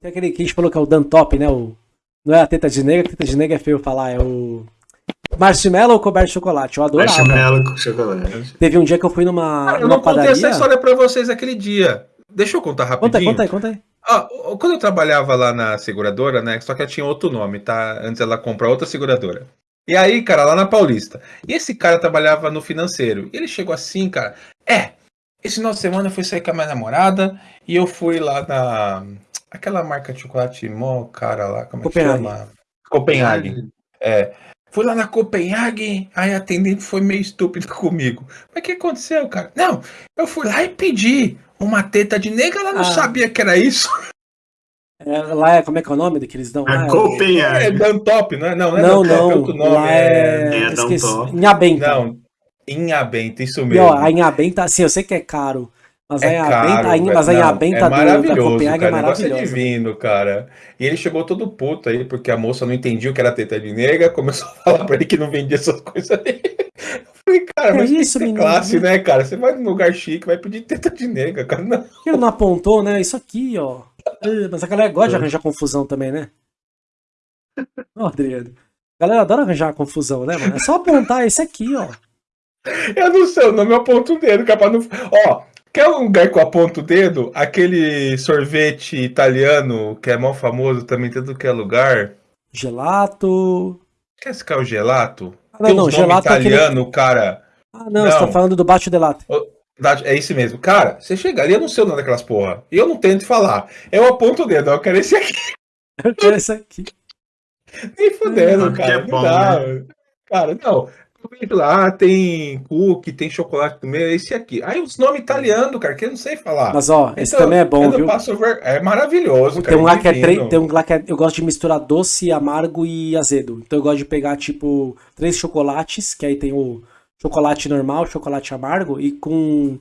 Tem aquele que a gente falou que é o Dan Top, né? O, não é a teta de nega, a teta de nega é feio falar, é o. Marshmallow ou coberto de chocolate? Eu adorava. Marshmallow com chocolate. Teve um dia que eu fui numa, Cara, eu numa não contei padaria. essa história pra vocês aquele dia. Deixa eu contar Conta aí, rapidinho. conta aí, conta aí. Ah, quando eu trabalhava lá na seguradora, né? Só que ela tinha outro nome, tá? Antes ela comprou outra seguradora. E aí, cara, lá na Paulista. E esse cara trabalhava no financeiro. E ele chegou assim, cara. É, esse final de semana eu fui sair com a minha namorada e eu fui lá na. Aquela marca de chocolate mó cara lá, como é que Copenhague. chama? Copenhague. É. Fui lá na Copenhague, aí a atendente foi meio estúpida comigo. Mas o que aconteceu, cara? Não, eu fui lá e pedi uma teta de nega, ela não Ah. sabia que era isso. É, lá é, como é que é o nome que eles dão? A lá? É Copenhague. Dan-Top, não é? Não, não é Não, Dan-Top, é não. outro nome. Lá é... é. É. Downtown. Inhabenta. Não, Inhabenta, isso E, mesmo. ó, a Inhabenta, assim, eu sei que é caro. Mas a É caro, a In- velho. mas a Não, Inhabenta é do, da maravilhoso, Copenhague cara. é O negócio é maravilhosa. divino, cara. E ele chegou todo puto aí, porque a moça não entendia o que era teta de nega, começou a falar pra ele que não vendia essas coisas aí. Eu falei, cara, mas tem que isso, ter menino? classe, né, cara? Você vai num lugar chique, vai pedir teta de nega, cara. Não. Ele não apontou, né? Isso aqui, ó. Ah, Mas a galera gosta de É. arranjar confusão também, né? Ó, Adriano. A galera adora arranjar confusão, né, mano? É só apontar esse aqui, ó. Eu não sei, o nome eu aponto o dedo, capaz não. Ó, quer um lugar que eu aponto o dedo? Aquele sorvete italiano que é mó famoso também, tem tudo que é lugar. Gelato. Quer esse cara o gelato? Ah, não, tem não, gelato é aquele. italiano, cara. Ah, não, você tá Não. falando do baixo delato. É isso mesmo. Cara, você chega ali, eu não sei o nome daquelas porra. E eu não tento falar. Eu aponto o dedo, eu quero esse aqui. Eu quero esse aqui. Nem fudendo, Porque cara. é não bom, dá. Cara, não. Eu vejo lá, tem cookie, tem chocolate no meio, é esse aqui. Aí os nomes italianos, cara, que eu não sei falar. Mas, ó, esse Então, também é bom, viu? É maravilhoso, cara. Tem um lá que é três. Tem um lá que é, eu gosto de misturar doce, amargo e azedo. Então eu gosto de pegar, tipo, três chocolates, que aí tem o chocolate normal, chocolate amargo, e com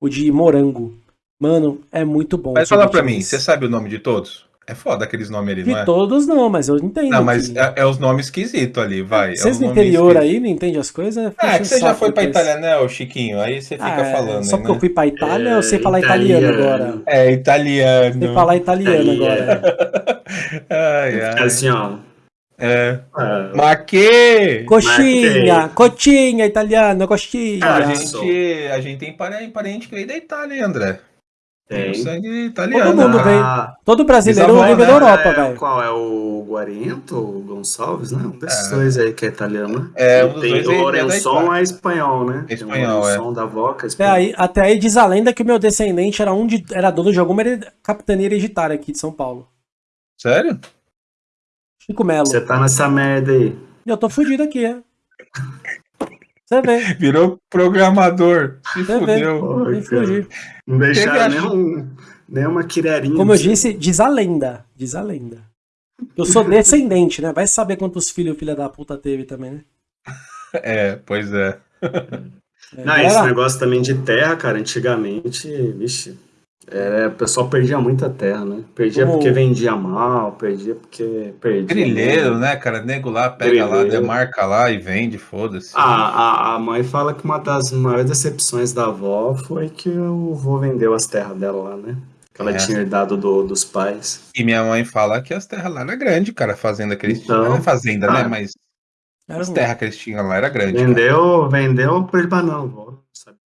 o de morango. Mano, é muito bom. Mas fala pra mim, você sabe o nome de todos? É foda aqueles nomes ali, De não é? todos não, mas eu entendo. Não, mas que- é, é os nomes esquisitos ali, vai. Vocês é no interior esquisitos. aí não entendem as coisas? Ah, é que o você já foi pra. Itália, né, ô Chiquinho? Aí você fica Ah, é, falando, Só aí, porque eu né? fui pra Itália, É, eu sei falar italiano, italiano. agora. É, italiano. Sei falar italiano Italiano. agora. ai, É ai. assim, ó. É. ah, Mas que... Coxinha, Marquei. coxinha italiano, coxinha. A Ah, gente, a gente tem pare- parente que veio da Itália, hein, André? Tem Tem. sangue italiano. Todo mundo né? Ah, Todo brasileiro Bisavó, veio da né? Europa, é, velho. Qual é o Guarento, o Gonçalves, né? Um desses É. dois aí que é italiano. É, um tem dois o é- é Itália. é espanhol, né? É Tem espanhol, o é. Lourençon da Voca Até espanhol. aí, até aí diz a lenda que o meu descendente era um de, era dono de alguma capitania hereditária aqui de São Paulo. Sério? Chico Melo. Você tá nessa merda aí. Eu tô fudido aqui, é. Você vê, Virou programador. Se você vê. fudeu. Cara. fugir. Não deixaram nenhum, nenhuma quirerinha. Como eu disse, diz a lenda. Diz a lenda. Eu sou descendente, né? Vai saber quantos filhos o filho da puta teve também, né? É, pois é. É, Não, esse negócio também de terra, cara, antigamente, vixe, é, o pessoal perdia muita terra, né? Perdia porque vendia mal, perdia porque perdia. Grileiro, né, cara? Nego lá, pega lá, Grileiro. demarca lá e vende, foda-se. A, a, a mãe fala que uma das maiores decepções da avó foi que o vô vendeu as terras dela lá, né? Que ela É. tinha herdado do, dos pais. E minha mãe fala que as terras lá era grande, cara. A fazenda que eles Então, tinham. Não é fazenda, né? ah, Mas era as terras que eles tinham lá era grande. cara. Vendeu, vendeu por banão, vô. Não sabia